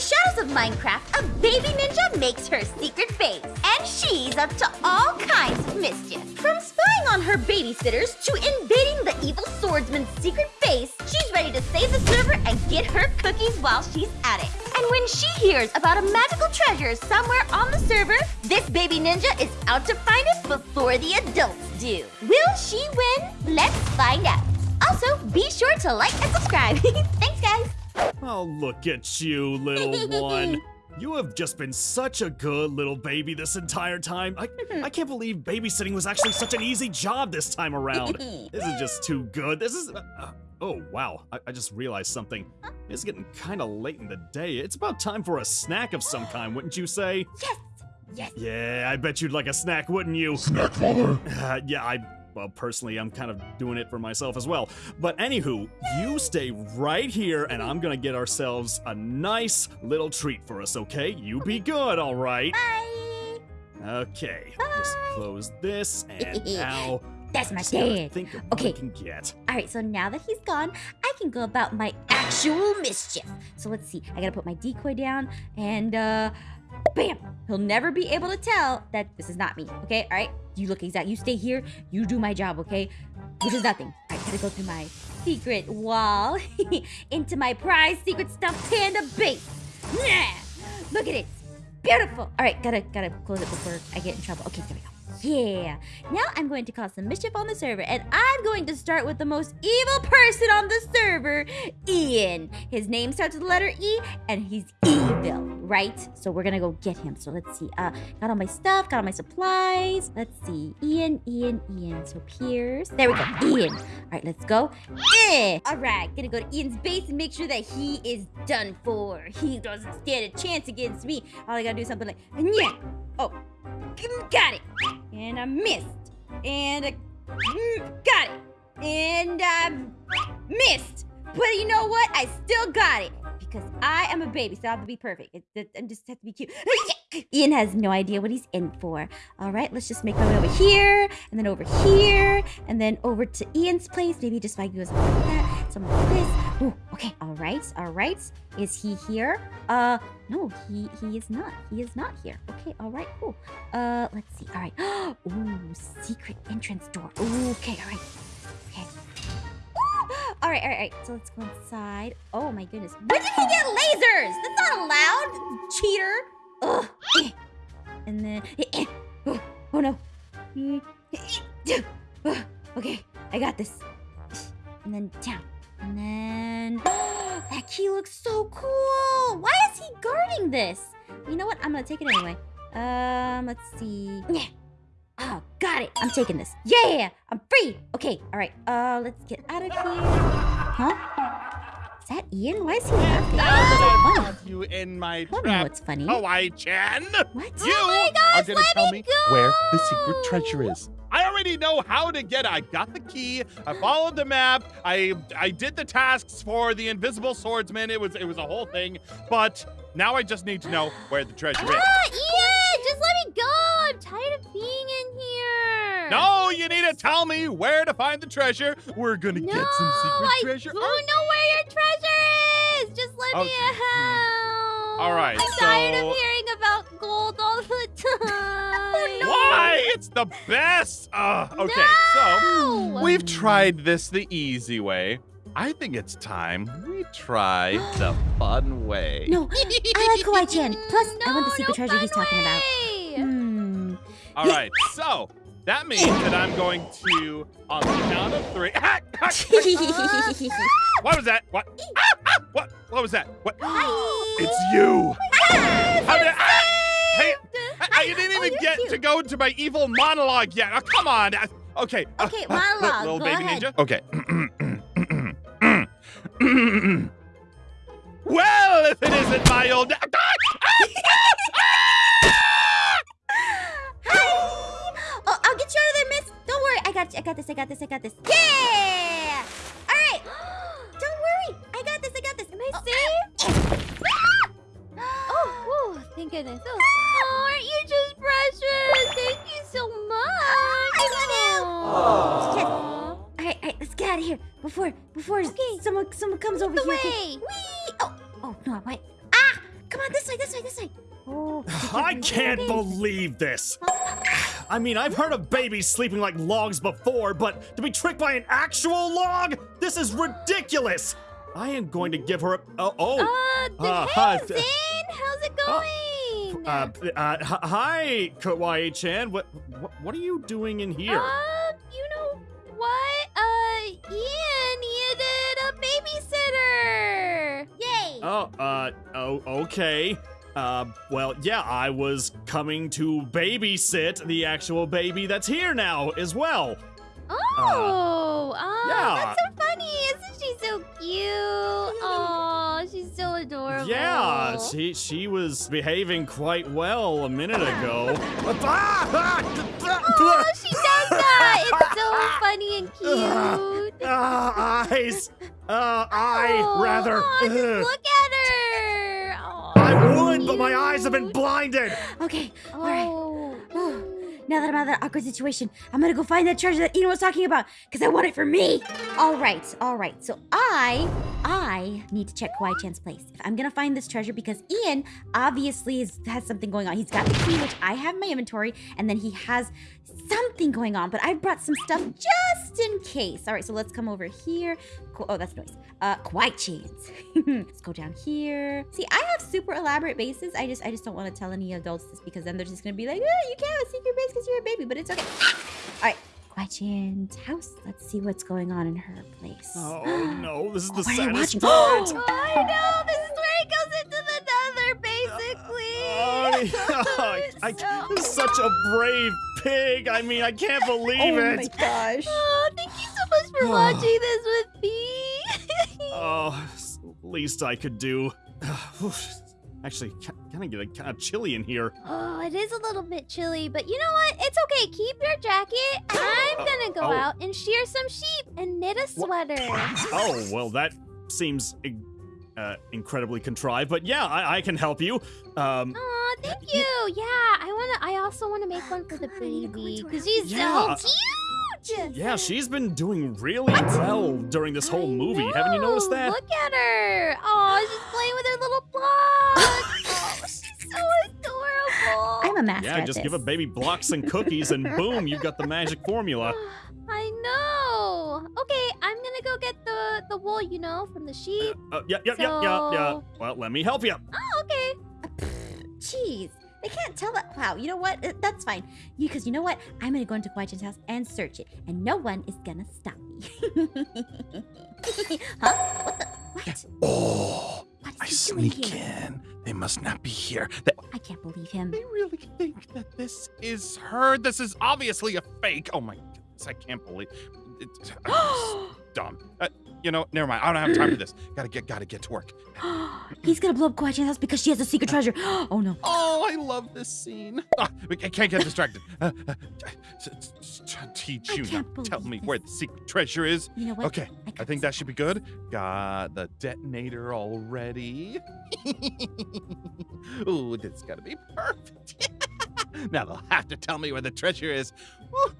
the shadows of Minecraft, a baby ninja makes her secret base. And she's up to all kinds of mischief. From spying on her babysitters to invading the evil swordsman's secret base, she's ready to save the server and get her cookies while she's at it. And when she hears about a magical treasure somewhere on the server, this baby ninja is out to find it before the adults do. Will she win? Let's find out. Also, be sure to like and subscribe. Thanks, guys. Oh, look at you, little one. You have just been such a good little baby this entire time. I, I can't believe babysitting was actually such an easy job this time around. This is just too good. This is. Uh, uh, oh, wow. I, I just realized something. It's getting kind of late in the day. It's about time for a snack of some kind, wouldn't you say? Yes. Yes. Yeah, I bet you'd like a snack, wouldn't you? Snack father. Uh, yeah, I. Well, personally, I'm kind of doing it for myself as well. But anywho, you stay right here, and I'm gonna get ourselves a nice little treat for us, okay? You be good, all right? Bye. Okay, just close this, and now. That's my dad. Okay. what I can get. All right, so now that he's gone, I can go about my actual mischief. So let's see. I gotta put my decoy down, and uh, bam! He'll never be able to tell that this is not me. Okay, all right. You look exact. You stay here. You do my job. Okay, which is nothing. Right, gotta go through my secret wall into my prize secret stuffed panda base. Yeah, look at it. Beautiful. All right, gotta gotta close it before I get in trouble. Okay, there we go. Yeah. Now I'm going to cause some mischief on the server, and I'm going to start with the most evil person on the server, Ian. His name starts with the letter E, and he's evil, right? So we're gonna go get him. So let's see. Uh, got all my stuff, got all my supplies. Let's see. Ian, Ian, Ian. So Pierce. There we go. Ian. All right, let's go. Eh. All right, gonna go to Ian's base and make sure that he is done for. He doesn't stand a chance against me. All I gotta do is something like, yeah. Oh, got it. And I missed. And I got it. And I missed. But you know what? I still got it. Because I am a baby, so I have to be perfect. I just have to be cute. Ian has no idea what he's in for. All right, let's just make my way over here, and then over here, and then over to Ian's place. Maybe just like goes like that, something like this. Ooh, okay. All right, all right. Is he here? Uh, no, he he is not. He is not here. Okay, all right, cool. Uh, let's see. All right. Ooh, secret entrance door. Ooh, okay, all right. Okay. All right, all right, all right. So let's go inside. Oh my goodness. When did he get lasers? That's not allowed, cheater. Eh. And then, eh, eh. oh, oh no. Mm, eh. Ugh. Okay, I got this. And then down. And then that key looks so cool. Why is he guarding this? You know what? I'm gonna take it anyway. Um, let's see. Yeah. Oh, got it. I'm taking this. Yeah, I'm free. Okay, all right. Uh, let's get out of here. Huh? Is that Ian? Why is he laughing? I Funny. have you in my I don't know trap. what's funny. Kawaii-chan! What? You oh my are gonna let tell me me go! where the secret treasure is. I already know how to get it. I got the key. I followed the map. I I did the tasks for the invisible swordsman. It was it was a whole thing. But now I just need to know where the treasure is. Ah, Ian, just let me go. I'm tired of being in here. No, you need to tell me where to find the treasure. We're gonna no, get some secret I treasure. don't know where your treasure is. Just let me Okay. out. All right, I'm tired of hearing about gold all the time. Why? It's the best. Uh, okay, so we've tried this the easy way. I think it's time we try the fun way. No, I like Kawaii-chan. Plus, I want the secret no treasure he's talking about. way. Hmm. All right, so that means that I'm going to, on the count of three. what was that? What? Ah, ah, what? What was that? What? It's you. How did- ah, hey, I, I didn't even you're get cute. to go to my evil monologue yet. Oh, come on. Okay. uh, Okay, uh, monologue, Little go baby ahead. ninja. Okay. well, if it isn't my old. I got you. I got this. I got this. I got this. Yeah! All right. Don't worry. I got this. I got this. Am I safe? Oh, whew, thank goodness. Oh, oh, aren't you just precious? Thank you so much. I love you. Aw. Yes. All right, all right. Let's get out of here before before someone someone comes over the here. okay? way. Whee! Oh, oh no, wait. Ah! Come on, this way, this way. Oh, be I can't okay. believe this. I mean, I've heard of babies sleeping like logs before, but to be tricked by an actual log? This is ridiculous. I am going to give her a. Oh, oh. Uh, Uh, hey, hi, Zane, how's it going? Uh, uh, hi, Kawaii-chan. What, what, what are you doing in here? Um, you know what? Uh, Ian needed a babysitter. Yay! Oh, uh, oh, okay. Uh, well, yeah, I was coming to babysit the actual baby that's here now as well. Oh, oh, yeah. that's so funny. Isn't she so cute? Oh, she's so adorable. Yeah, she she was behaving quite well a minute ago. Oh, she does that. It's so funny and cute. Ah, eyes. Uh, eye, Oh, rather. oh, look at but my eyes have been blinded. Okay, all right. Oh. Now that I'm out of that awkward situation, I'm gonna go find that treasure that Ian was talking about, because I want it for me. All right, all right. So I, I need to check Kawaii Chan's place. If I'm gonna find this treasure, because Ian obviously is, has something going on. He's got the key, which I have in my inventory, and then he has something going on. But I brought some stuff just in case. All right, so let's come over here. Ko- Oh, that's noise. Uh, Kawaii Chan's. let's go down here. See, I have super elaborate bases. I just, I just don't want to tell any adults this because then they're just gonna be like, oh, you can't have a secret base because you're a baby. But it's okay. All right, Kawaii Chan's house. Let's see what's going on in her place. Oh no, this is the Why are you saddest part. Oh, I know. This is where he goes into the nether, basically. Oh, It's I, so I, such a brave pig. I mean, I can't believe it. Oh, my gosh. Oh, thank you so much for watching this with me. Oh, s- least I could do. Actually, kind of get kind of chilly in here. oh, it is a little bit chilly, but you know what? It's okay. Keep your jacket. I'm gonna go oh. out and shear some sheep and knit a sweater. Oh, well, that seems uh, incredibly contrived, but yeah, I, I can help you. Um, Aw, thank you. Yeah, I wanna. I also wanna make one for the Come on, I need to go baby because she's Yeah. so cute. Yeah, she's been doing really well during this whole I movie. Haven't you noticed that? Look at her. Oh, she's playing with her little block. oh, she's so adorable. I'm a master. Yeah, at just this. give a baby blocks and cookies, and boom, you've got the magic formula. I know. Okay, I'm gonna go get the the wool, you know, from the sheep. Uh, yeah, yeah, yeah, yeah, yeah. Well, let me help you. Oh, okay. Jeez, they can't tell that. Wow, you know what? Uh, That's fine. Because you know what? I'm gonna go into Kawaii-chan's house and search it, and no one is gonna stop me. huh? What the? What? Oh, What is I he doing sneak here? in. They must not be here. I can't believe him. They really think that this is her. This is obviously a fake. Oh my goodness, I can't believe it. I'm just dumb. Uh, you know, never mind. I don't have time for this. Gotta get, gotta get to work. He's gonna blow up Kawaii-chan's house because she has a secret treasure. Oh no. Oh, I love this scene. Ah, I can't get distracted. Uh, uh, teach you now. Tell me where the secret treasure is. You know what? Okay, I think that should be good. Got the detonator already. Ooh, this is gonna be perfect. now they'll have to tell me where the treasure is. Ooh,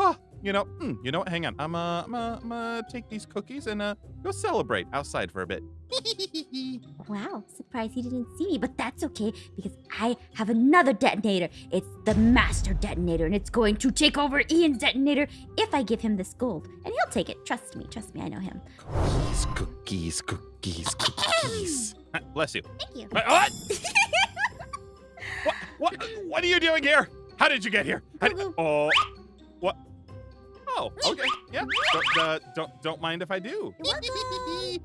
ooh. You know, hmm, you know what? Hang on. I'm uh, I'm uh, I'm uh, take these cookies and uh, go celebrate outside for a bit. Wow, surprised he didn't see me, but that's okay because I have another detonator. It's the master detonator, and it's going to take over Ian's detonator if I give him this gold. And he'll take it. Trust me, trust me, I know him. Cookies, cookies, cookies, cookies. Ah, Bless you. Thank you. Uh, What? what? What? What are you doing here? How did you get here? How did- oh, what? Oh, okay. Yeah. Don't, uh, don't don't mind if I do.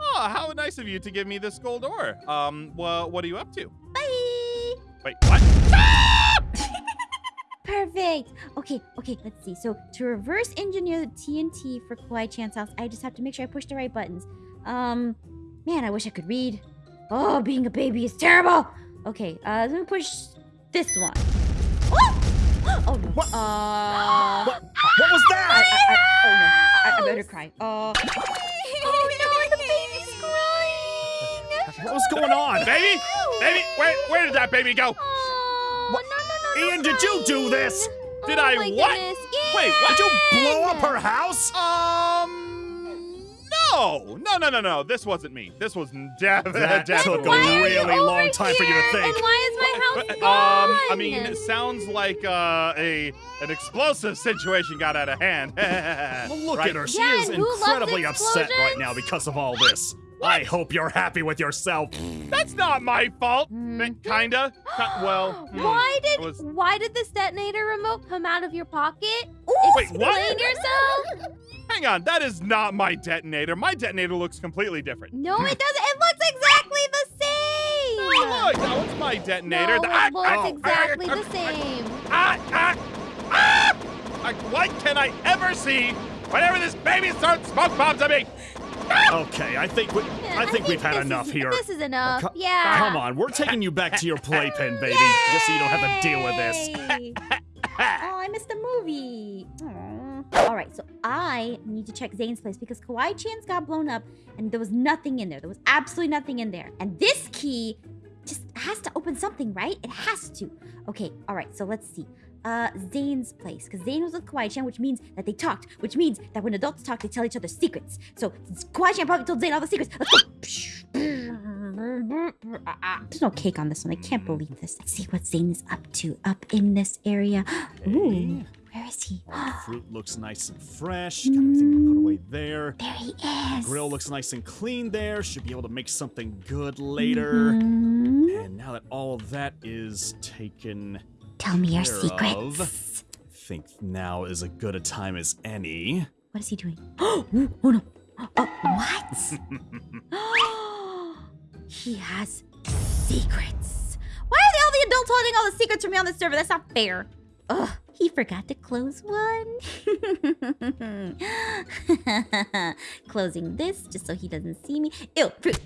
Oh, how nice of you to give me this gold ore. Um, well, what are you up to? Bye. Wait, what? Perfect. Okay, okay, let's see. So to reverse engineer the TNT for Kawaii Chan's house, I just have to make sure I push the right buttons. Um, man, I wish I could read. Oh, being a baby is terrible. Okay, uh, let me push this one. Oh, oh no. What? Uh, What? What was that? I, I, oh no. I, I better cry. Uh, oh no, the baby's crying. What was going on, baby? Baby, where where did that baby go? Oh, What? no, no, no, no, Ian, did you do this? Did oh I what? Goodness. Wait, what? Did you blow up her house? Um, no, no, no, no, no. This wasn't me. This was Devin. That definitely. took a Why are you really long time for you to here? think. And why is But, um. I mean, it sounds like uh, a an explosive situation got out of hand. Well, look Right? at her. She Yeah, is and who loves incredibly upset right now because of all this. I hope you're happy with yourself. That's not my fault. Mhm. Kinda. Well, hmm. why did was- why did this detonator remote come out of your pocket? Wait, what? Explain yourself. Hang on, that is not my detonator. My detonator looks completely different. No, it doesn't. It looks exactly the same. Oh, look, that was my detonator. No, Ah, it looks ah, exactly ah, the same. Ah, ah, ah! Like, what can I ever see whenever this baby starts smoke bombs at me? Okay, I think we, Yeah, I think we've had enough is, here. This is enough. Co- yeah. Come on, we're taking you back to your playpen, baby, just so you don't have to deal with this. Oh, I missed the movie. Aw. All right, so I need to check Zane's place because Kawaii Chan's got blown up and there was nothing in there. There was absolutely nothing in there. And this key just has to open something, right? It has to. Okay, all right, so let's see. Uh, Zane's place, because Zane was with Kawaii Chan, which means that they talked, which means that when adults talk, they tell each other secrets. So Kawaii Chan probably told Zane all the secrets. Let's go. There's no cake on this one. I can't believe this. Let's see what Zane is up to up in this area. Ooh, where is he? The fruit looks nice and fresh. Got everything put away there. There he is. Grill looks nice and clean there. Should be able to make something good later. Mhm. And now that all of that is taken, Tell me your care secrets. of. I think now is as good a time as any. What is he doing? Oh, oh no. Oh, what? he has secrets. Why are they all the adults holding all the secrets from me on the server? That's not fair. Ugh, he forgot to close one. Closing this just so he doesn't see me. Ew, fruit.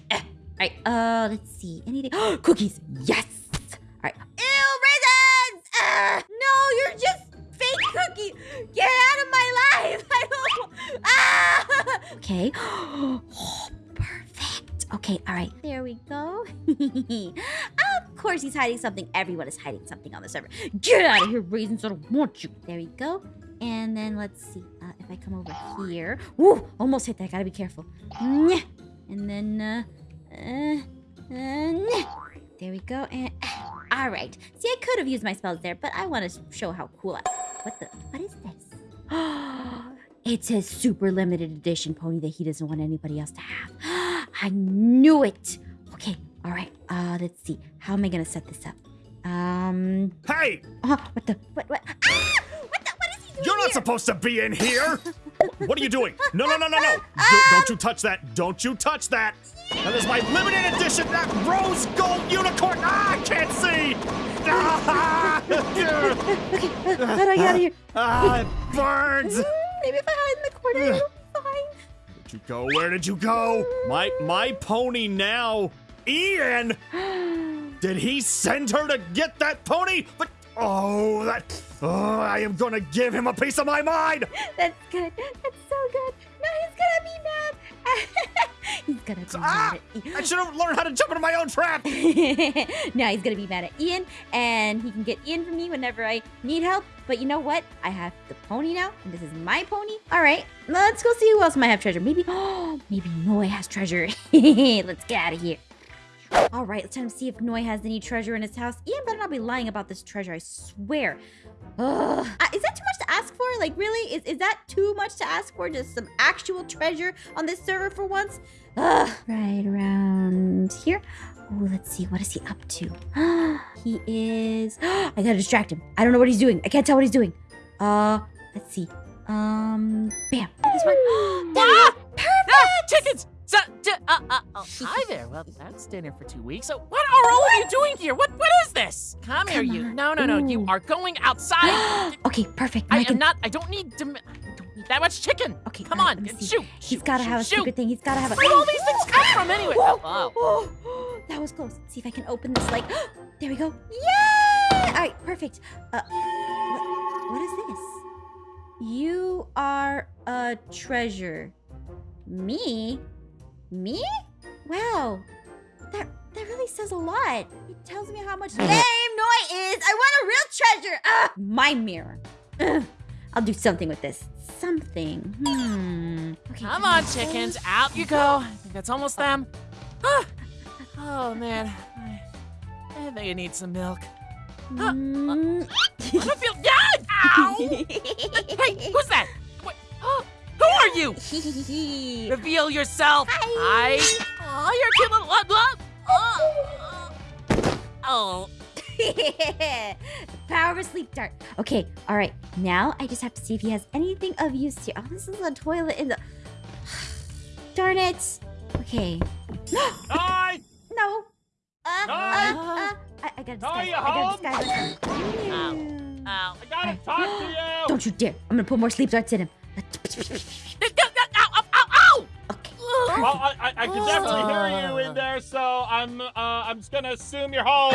All right, uh, let's see. Anything? Cookies. Yes. All right. Ew, raisins. Ah, no, you're just fake cookie. Get out of my life. I don't. Ah. Okay. Oh, perfect. Okay. All right. There we go. of course, he's hiding something. Everyone is hiding something on the server. Get out of here, raisins. I don't want you. There we go. And then let's see uh, if I come over here. Woo! Almost hit that. Gotta be careful. And then, uh, uh, uh, there we go. And all right. See, I could have used my spells there, but I want to show how cool I. What the? What is this? it's his super limited edition pony that he doesn't want anybody else to have. I knew it. Okay. All right. Uh, let's see. How am I gonna set this up? Um. Hey, Uh, what the? What? What? Ah! What the? What is he doing you're not here? supposed to be in here. what are you doing? No, no, no, no, no. Don't, don't you touch that. Don't you touch that. That is my limited edition, that rose gold unicorn. Ah, I can't see. Ah, Okay, how do I get out of here? ah, it burns. Maybe if I hide in the corner, it'll be fine. Where did you go? Where did you go? My my pony now. Ian! Did he send her to get that pony? But oh, that oh, I am gonna give him a piece of my mind. That's good. That's so good. Now he's gonna be mad. he's gonna be Ah! mad at I should have learned how to jump into my own trap. Now he's gonna be mad at Ian, and he can get Ian from me whenever I need help. But you know what? I have the pony now, and this is my pony. All right, let's go see who else might have treasure. Maybe, oh, maybe Noi has treasure. let's get out of here. All right, let's time to see if Noi has any treasure in his house. Ian better not be lying about this treasure. I swear. Ugh. Uh, is that too much to ask for? Like, really? Is, is that too much to ask for? Just some actual treasure on this server for once? Ugh. Right around here. Oh, let's see. What is he up to? he is. I gotta distract him. I don't know what he's doing. I can't tell what he's doing. Uh, let's see. Um, bam. This one. Go. Perfect. Ah, chickens! So, uh, uh, oh, hi there. Well, that's dinner for two weeks. So, what are all of you doing here? What, what is this? Come, here, Come you. on. No, no, no. You are going outside. okay, perfect. I I can am not. I don't need. To, I don't need that much chicken. Okay, Come on, right, let me shoot. He's shoot, gotta shoot, have a shoot. secret thing. He's gotta have a. Where all these things come from anyway? Whoa. Oh. Oh, that was close. See if I can open this. Like, there we go. Yay! All right, perfect. Uh, what, what is this? You are a treasure. Me? Me? Wow. That that really says a lot. It tells me how much lame Noi is. I want a real treasure. Ah, my mirror. Ugh. I'll do something with this. Something. Hmm. Okay. Come on, chickens. Out you go. I think that's almost them. Ah. Oh, man. I, I think I need some milk. Mm. I don't feel. Yeah! Ow! You? Reveal yourself. Hi. I. Oh, you're cute little. What? What? Oh. Oh. the power of a sleep dart. Okay, all right. Now I just have to see if he has anything of use here. Oh, this is a toilet in the. Darn it. Okay. Hi! No. Uh, uh, Hi. uh, I, I gotta Hi, disguise. you I gotta home? disguise. Ow. myself. Ow. I gotta talk to you! Don't you dare. I'm gonna put more sleep darts in him. Ow! Ow! Ow! Ow! Okay. Well, I, I, I can definitely hear you in there, so I'm uh, I'm just gonna assume you're home.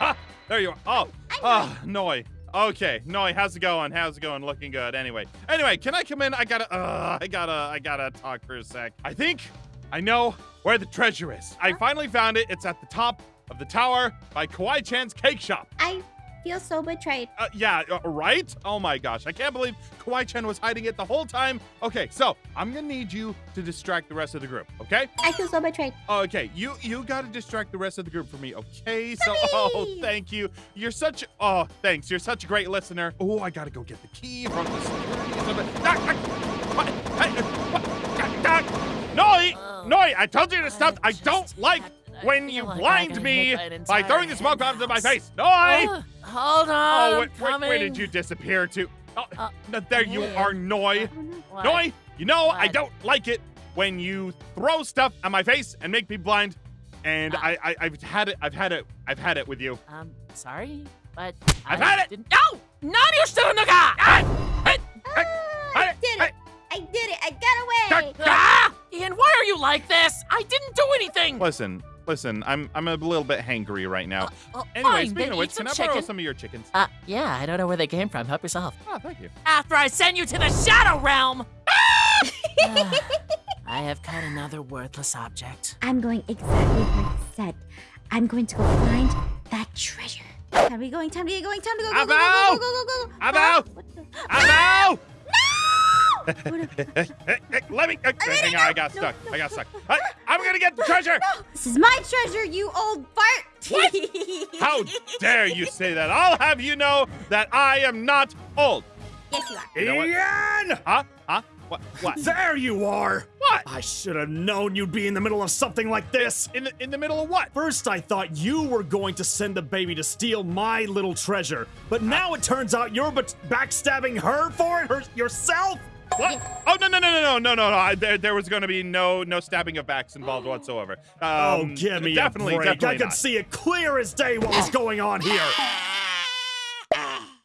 Ah, there you are. Oh, oh, Noi. Okay, Noi, how's it going? How's it going? Looking good. Anyway, anyway, can I come in? I gotta, uh, I gotta, I gotta talk for a sec. I think I know where the treasure is. I finally found it. It's at the top of the tower by Kawaii Chan's cake shop. I feel so betrayed. Uh, yeah, uh, right? Oh my gosh, I can't believe Kawaii Chan was hiding it the whole time. Okay, so I'm gonna need you to distract the rest of the group, okay? I feel so betrayed. Okay, you you gotta distract the rest of the group for me, okay? So, oh, thank you. You're such, oh, thanks. You're such a great listener. Oh, I gotta go get the key from the security. What? Hey, what? Noi. Noi, I told you to stop. I don't like I when you like blind got me by throwing the entire smoke bombs in my house. face. Noi! Uh, hold on. Oh, I'm wait, wait, where did you disappear to? Oh, Uh, there you hey. are, Noi. Oh. What? Noi, you know I don't like it when you throw stuff at my face and make me blind. And Uh. I, I, I've had it. I've had it. I've had it with you. Um, sorry, but I've I had it. Didn't... No, not your student! Hey, Ah, I did it. I did it. I got away. Ah! Ian, why are you like this? I didn't do anything. Listen, listen. I'm, I'm a little bit hangry right now. Well, Anyway, fine, speaking then of which, can I borrow some of your chickens? Uh, yeah, I don't know where they came from. Help yourself. Oh, thank you. After I send you to the Shadow Realm. Ah, I have caught another worthless object. I'm going exactly where he said. I'm going to go find that treasure. Time to be going. Time to get going. Time to go. Go, go, go, Abo! go, go, go, go, go. Abo! Huh? Let me. uh, hang on, I got No, stuck. no, I got stuck. no, I, I'm gonna get the treasure. This is my treasure, you old fart. What? How dare you say that? I'll have you know that I am not old. Yes, you are. You know? Ian! Huh? Huh? What? What? There you are! What? I should have known you'd be in the middle of something like this. In the in the middle of what? First, I thought you were going to send the baby to steal my little treasure, but now it turns out you're but backstabbing her for it her, yourself. What? Oh no no no no no no no! I, there there was going to be no no stabbing of backs involved whatsoever. Oh, um, oh, give me definitely, a break! Definitely I could see it clear as day what was going on here.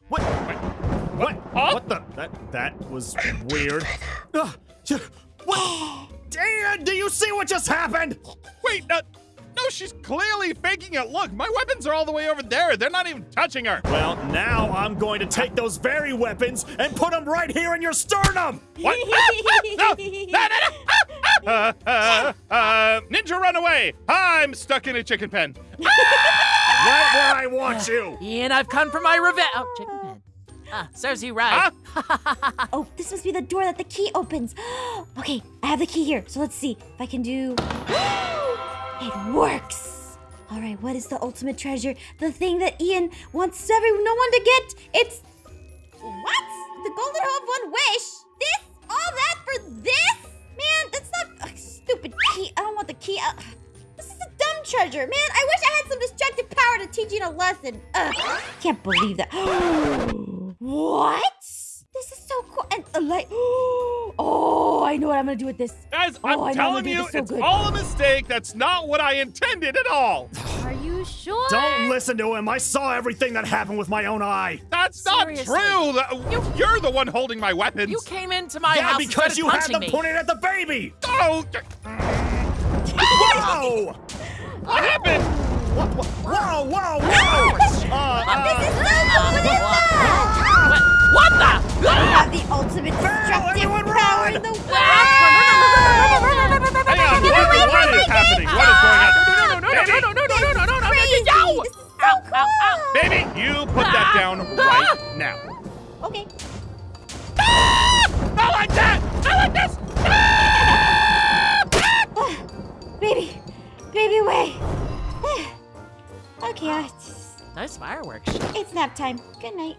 What? Wait, what? What? Oh? What the? That that was weird. Uh, what? Dan, do you see what just happened? Wait, uh, no, she's clearly faking it. Look, my weapons are all the way over there. They're not even touching her. Well, now I'm going to take those very weapons and put them right here in your sternum. What? no, no, no, no. Uh, uh, uh, ninja, run away! I'm stuck in a chicken pen. Right where I want you. Ian, I've come for my revenge. Oh, chicken pen. Ah, serves you right. Oh, this must be the door that the key opens. okay, I have the key here. So let's see if I can do. it works. All right, what is the ultimate treasure? The thing that Ian wants every no one to get. It's what? The golden hoe of one wish. This? All that for this? Man, that's not ugh, stupid key. I don't want the key. Uh, this is a dumb treasure, man. I wish I had some destructive power to teach you a lesson. Ugh, can't believe that. what? This is so cool. And a light. Oh, I know what I'm gonna do with this. Guys, Oh, I I'm know, telling you, it's so it's good. all a mistake. That's not what I intended at all. Are you sure? Don't listen to him. I saw everything that happened with my own eye. That's not true. That- You're the one holding my weapons. You came into my yeah, house and because you had punching them me. pointed at the baby. Oh, Whoa! what happened? Whoa! Whoa! Whoa! whoa. Uh, This is uh, so cool. What, what the? I have the ultimate destructive power run! in the world. Hang on. What, what is happening? What is going on? No, no, no, no, no, no, no, no, no, no, no, no, no, This is so Ow, cool. ow, ow. Baby, you put that down right now. Okay. Not like that. Not like this. Baby, baby, wait. okay, I just, Nice fireworks. It's nap time. Good night.